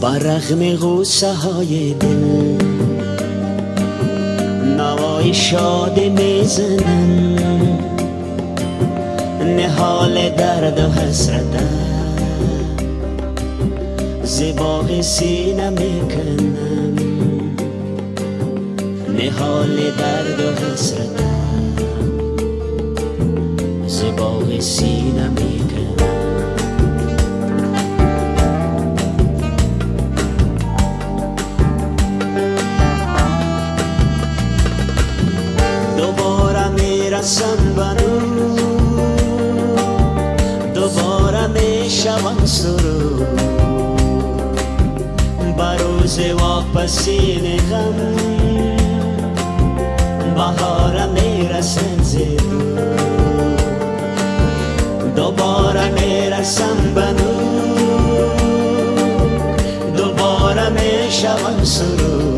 برغم غوصه های دل. نوای شاد می‌زنم. نهال درد و حسرتم. زباق سینه می‌کنم نهال درد و حسرتم. زباق سینه می‌کنم سرو بروز واپسی غم بهار می‌رسن زیرو دوباره می‌رسم بنو دوباره می‌شوم سرو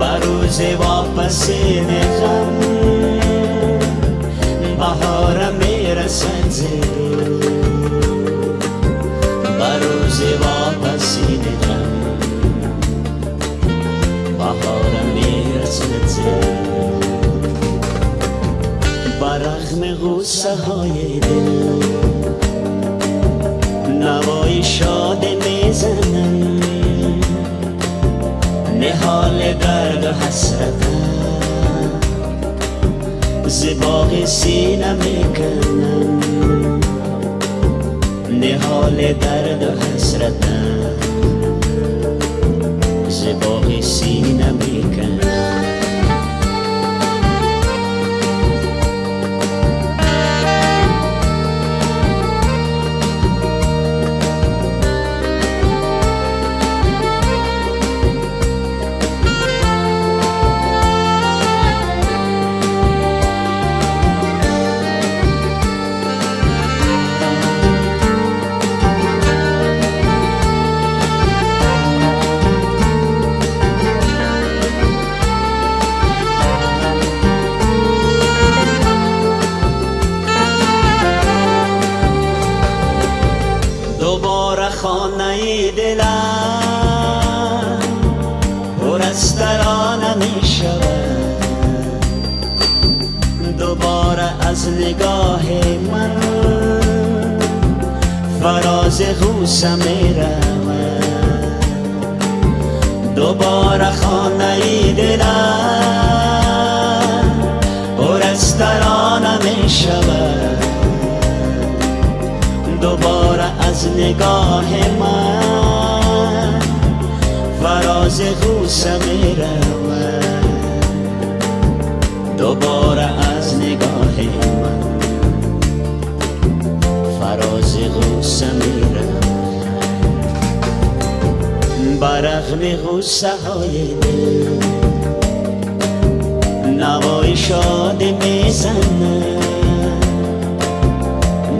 بروز واپسی غم بهار می‌رسن زیرو برغم غصه های دل. نوای شاد می‌زنم. نهال درد و حسرتم زباق سینه می‌کنم. نهال درد و حسرتم فراز غوسه می رود دوباره خانه دلم پر از ترانه دوباره از نگاه من فراز غوسه می رود دوباره از نگاه من فراز غوسه می برغم غوسه های دل. نوای شاد می‌زنم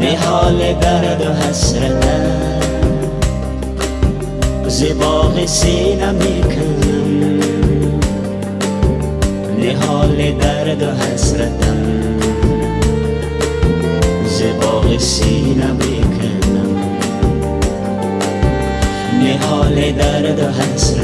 نهال درد و حسرتم زباق سینه می‌کنم نهال درد و حسرتم زباق سینه می‌کنم نهال درد و می‌کنم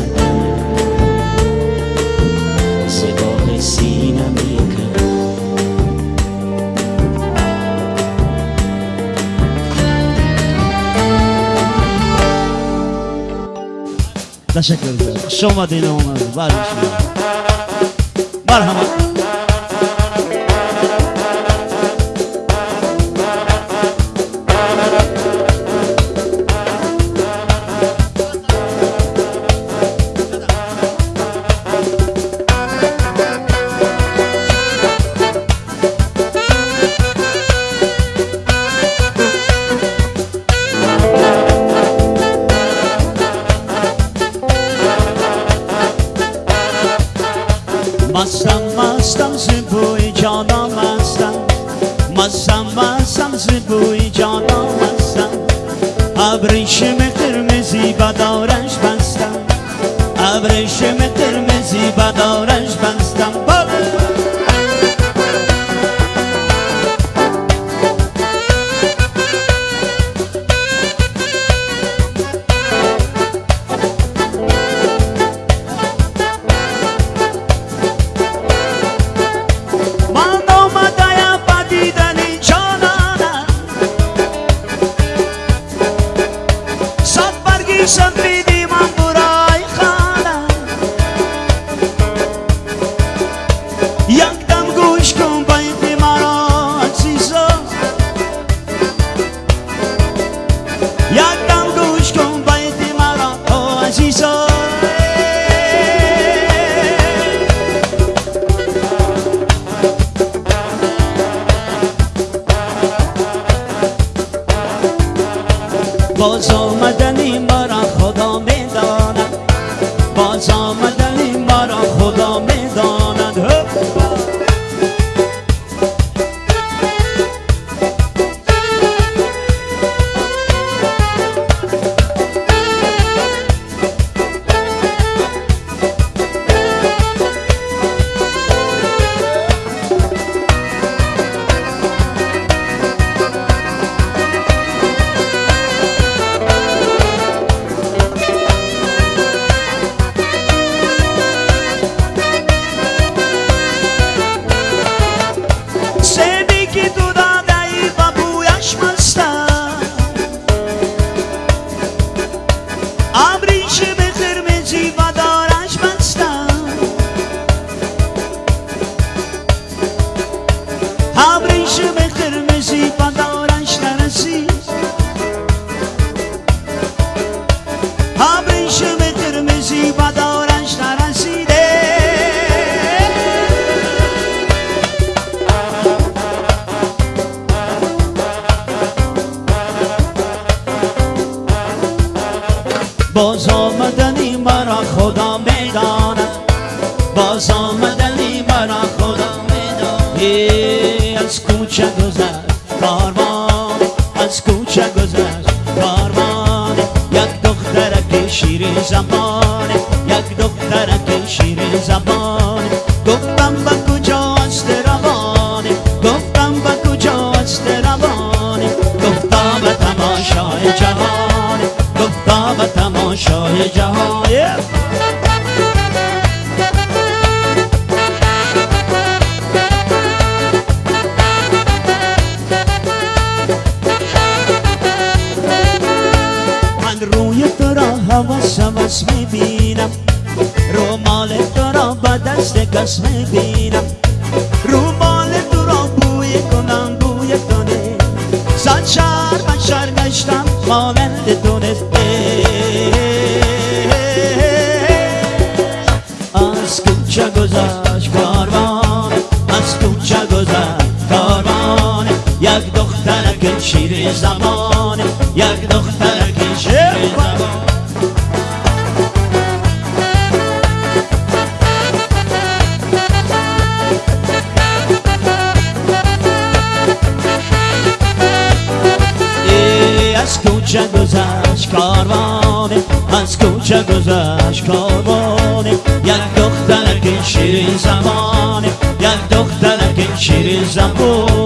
Teşekkür ederim. Şoma dini olmaz. Var bir şey. ابریشم قرمزی بدارش باز آمدنی باز آمدنی مرا خدا می‌داند. باز آمدنی مرا خدا می‌داند. از کوچه گذر کاروان از کوچه گذر کاروان. یک دخترک شیرین زبان حوث می‌بینم. رومال تو را به دست کس می‌بینم. رومال تو را بوی کنم بوی تو نه صد شهر من شهر گشتم مانند تو نه از کوچه گذشت کاروان از کوچه گذشت کاروان. یک دخترک شیر زمان شیرین زمانه یک دخترک شیرین زمان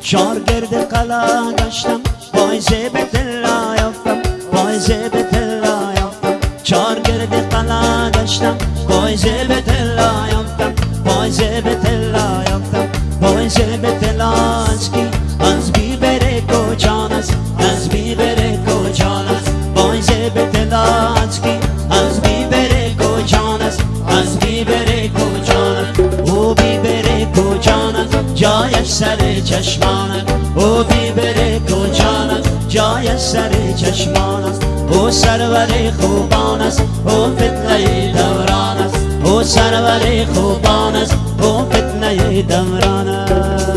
شارگرد قلا گشتم پایزه به تلا یافتم شارگرد قلا گشتم پایزه به تلا یافتم پایزه به تلا یافتم پایزه به تلا از کی؟ از بی بره کجان است؟ از بی بره کجان است؟ پایزه به تلا از کی؟ از بی بره کجان است؟ از بی بره کجان است؟ او بی بره کجان است؟ جایش سر چشمان است. او بی بره کجان است؟ جایش سر چشمان او سرور خوبان است او فتنه دوران است. او سرور خوبان است او فتنه دوران است.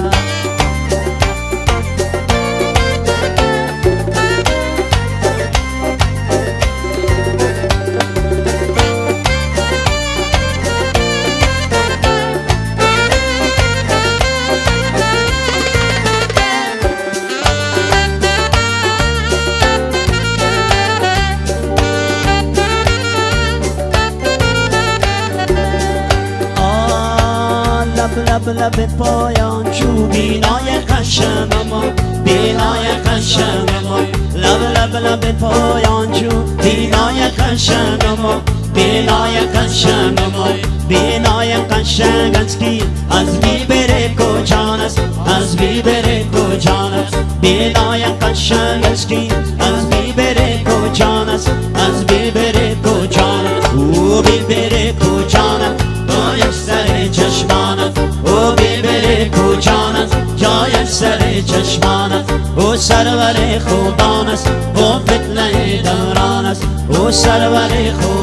لب پایان چو بینای قشم ما بینای قشم ما لب لب لب پایان چو بینای قشم ما بینای قشم ما بینای قشنگ از کی؟ از بی بره کجان است؟ از بی بره کجان است؟ بینای قشنگ از کی؟ است او فتنه دوران است. او سرور خوبان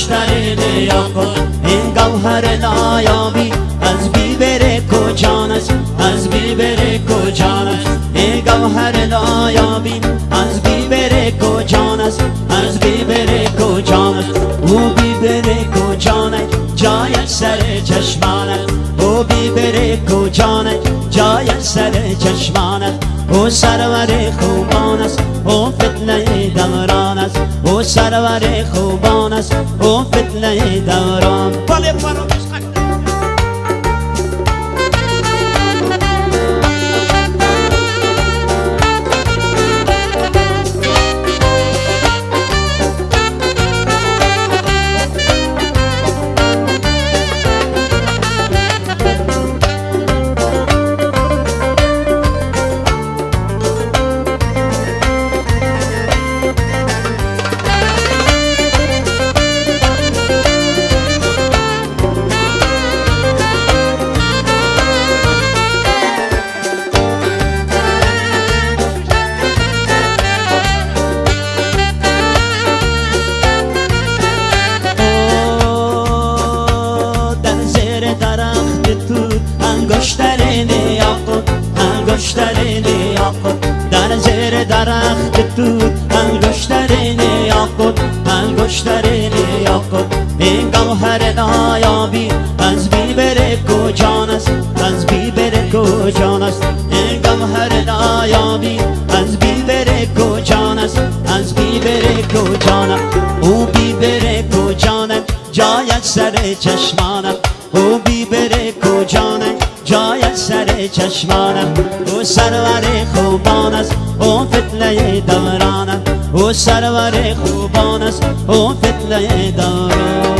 انگشترین یعقوب این گوهر نایابی از بیبر کجان است؟ از بیبر کجان است؟ این گوهر نایابی از بیبر کجان است؟ از بیبر کجان است؟ او کجان است؟ جای سر چشمانت او بیبر کجانت جای سر چشمانت او سرور خوبان است. او فتنه دوران است. او سرور خوبان است او چشمانم او بیبر کجانت جایت سر چشمانم. او سرور خوبان است او فتنه دورانم او سرور خوبان است او فتنه دوران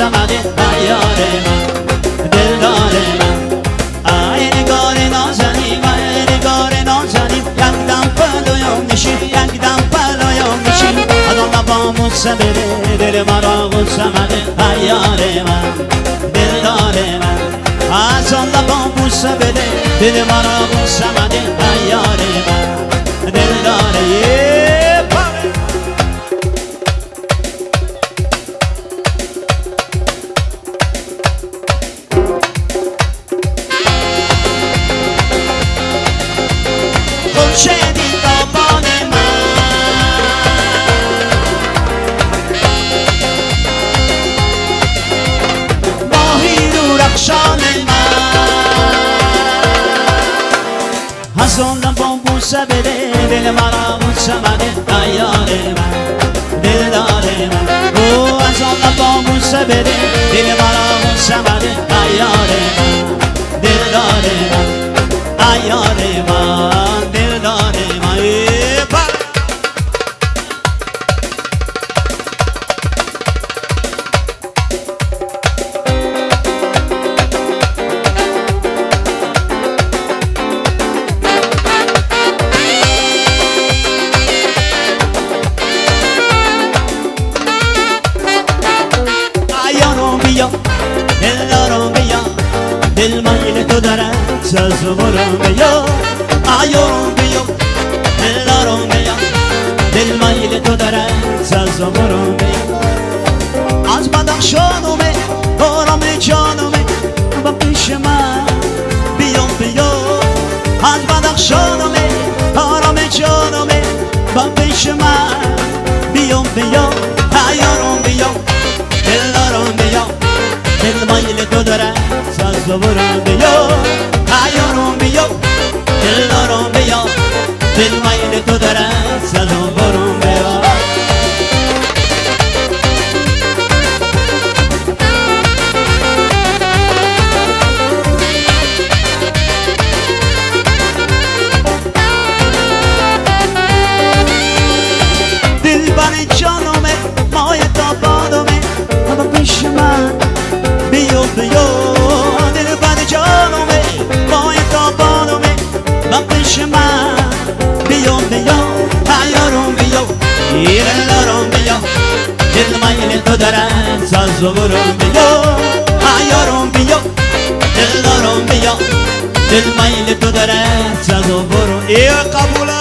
مرا مصمده ایار من دلدار من. ای نگار نازنی و نگار نازنی یک دم پلویم نشین یک دم پلویم نشین از آن لبان بوسه بده دل مرا مصمده ایار من دلدار من. از آن لبان بوسه بده دل مرا بوسه مده ایار من دلدار. مونسه بده دل مرا مونسه بده ایار من دل دار من او از آن با مونسه بده دل مرا مونسه بده ایار من دل دار من ایار Love around the yard زبرم بیا حیارم بیا دلدارم بیا دل میل تو داره سزا برو. ای قبوله